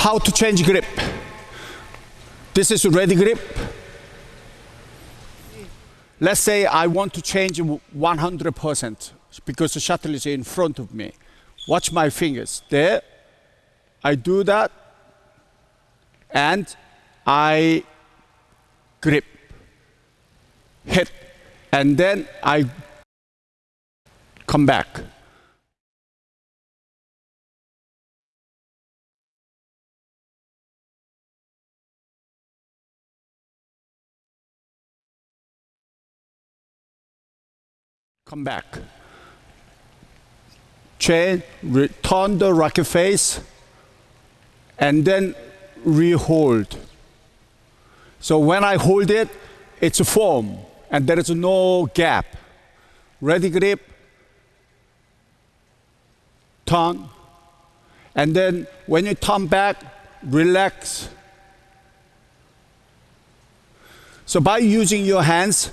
How to change grip. This is ready grip. Let's say I want to change 100% because the shuttle is in front of me. Watch my fingers. There, I do that, and I grip, hit, and then I come back. Come back. Chain, return the rocket face, and then re-hold. So when I hold it, it's a form, and there is no gap. Ready grip, turn, and then when you turn back, relax. So by using your hands,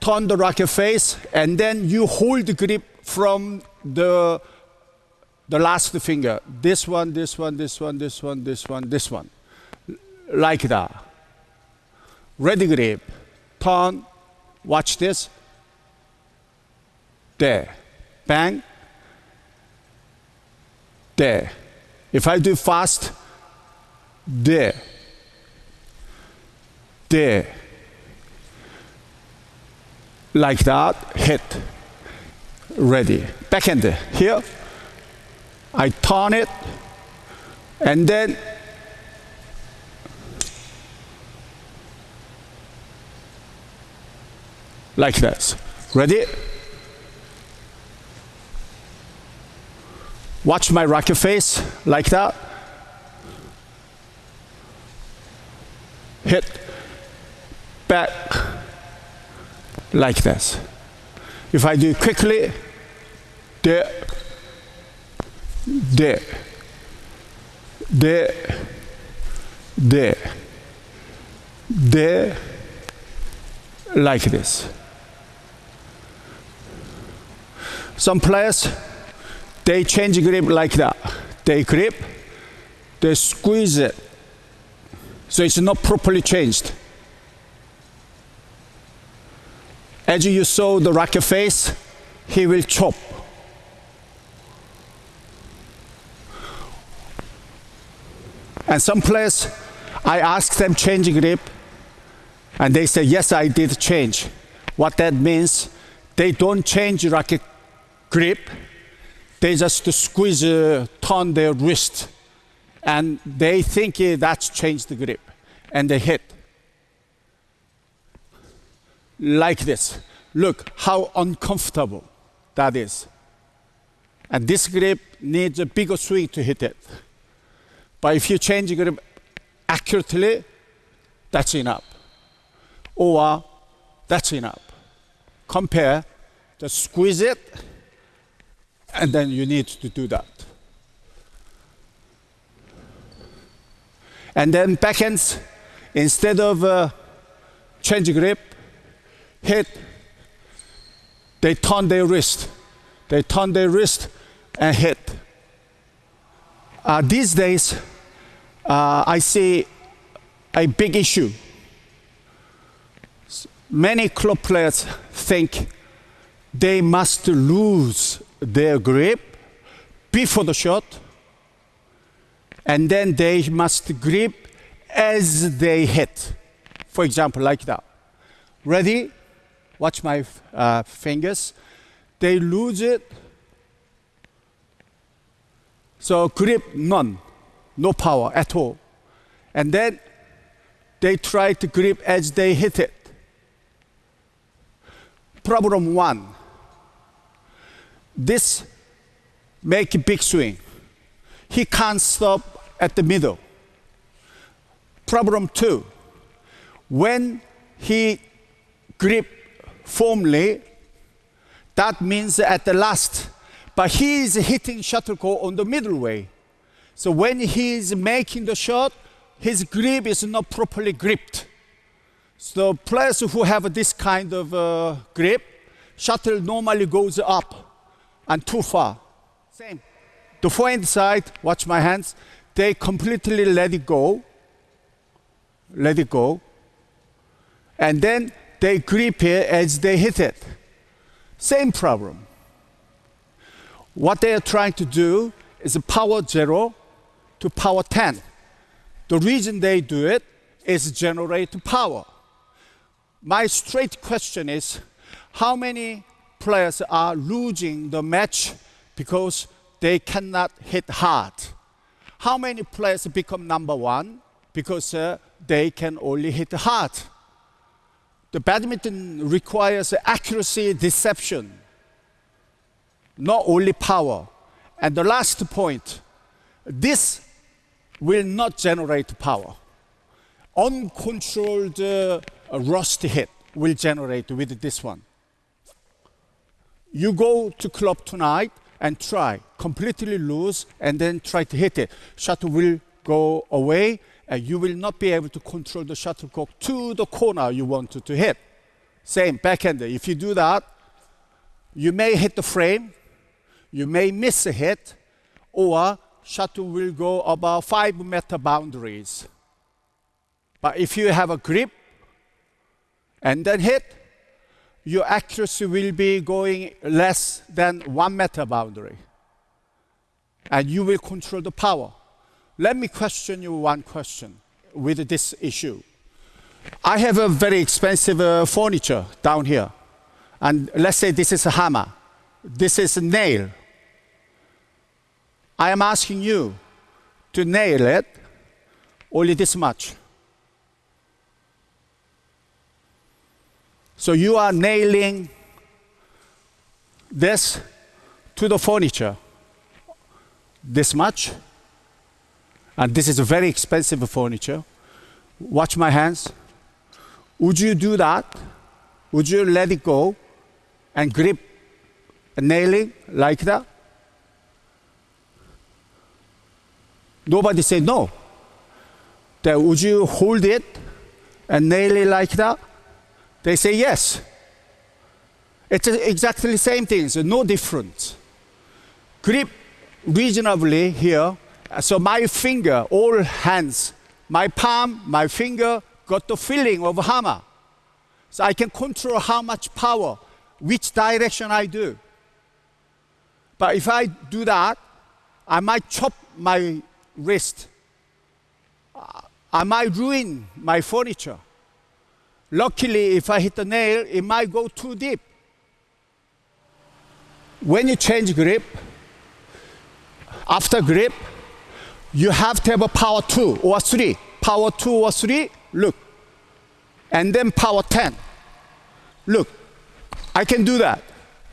turn the rocket face, and then you hold the grip from the, the last finger. This one, this one, this one, this one, this one, this one. Like that. Ready grip. Turn. Watch this. There. Bang. There. If I do fast, there. There like that, hit, ready. Backhand here, I turn it, and then like this. Ready? Watch my rocket face like that. Hit, back, like this. If I do quickly, there, there, there, there, there, like this. Some players, they change grip like that. They grip, they squeeze it, so it's not properly changed. As you saw the rocket face, he will chop. And some players, I asked them change grip, and they said, yes, I did change. What that means, they don't change rocket grip, they just squeeze, uh, turn their wrist, and they think that's changed the grip, and they hit like this. Look how uncomfortable that is. And this grip needs a bigger swing to hit it. But if you change grip accurately, that's enough. Or that's enough. Compare, just squeeze it, and then you need to do that. And then backhands, instead of uh, change grip, hit, they turn their wrist. They turn their wrist and hit. Uh, these days, uh, I see a big issue. Many club players think they must lose their grip before the shot, and then they must grip as they hit. For example, like that. Ready? Watch my uh, fingers, they lose it. So grip none, no power at all. And then they try to grip as they hit it. Problem one, this make a big swing. He can't stop at the middle. Problem two, when he grip firmly, that means at the last. But he is hitting shuttlecock on the middle way. So when he is making the shot, his grip is not properly gripped. So players who have this kind of uh, grip, shuttle normally goes up and too far. Same. The forehand side, watch my hands, they completely let it go, let it go, and then they grip it as they hit it. Same problem. What they are trying to do is power zero to power 10. The reason they do it is generate power. My straight question is how many players are losing the match because they cannot hit hard? How many players become number one because uh, they can only hit hard? The badminton requires accuracy, deception, not only power. And the last point, this will not generate power. Uncontrolled uh, rust hit will generate with this one. You go to club tonight and try, completely lose, and then try to hit it. Shuttle will go away, and you will not be able to control the shuttlecock to the corner you want to hit. Same, backhand. If you do that, you may hit the frame, you may miss a hit, or shuttle will go about five meter boundaries. But if you have a grip and then hit, your accuracy will be going less than one meter boundary. And you will control the power. Let me question you one question with this issue. I have a very expensive uh, furniture down here. And let's say this is a hammer. This is a nail. I am asking you to nail it only this much. So you are nailing this to the furniture this much. And this is a very expensive furniture. Watch my hands. Would you do that? Would you let it go and grip nailing like that? Nobody said no. Then would you hold it and nail it like that? They say yes. It's exactly the same thing, so no difference. Grip reasonably here. So my finger, all hands, my palm, my finger got the feeling of hammer. So I can control how much power, which direction I do. But if I do that, I might chop my wrist. I might ruin my furniture. Luckily, if I hit the nail, it might go too deep. When you change grip, after grip, you have to have a power two or three. Power two or three, look. And then power 10. Look, I can do that.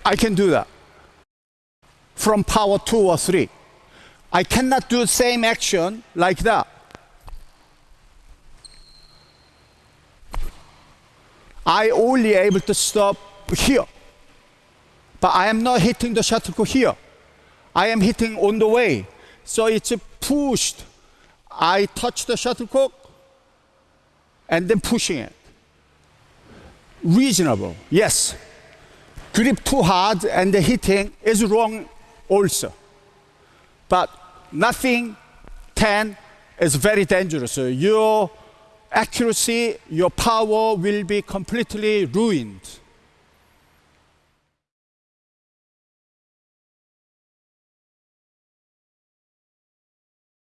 I can do that. From power two or three. I cannot do the same action like that. I only able to stop here. But I am not hitting the shuttlecock here. I am hitting on the way. So it's pushed. I touch the shuttlecock and then pushing it. Reasonable, yes. Grip too hard and the hitting is wrong also. But nothing 10 is very dangerous. Your accuracy, your power will be completely ruined.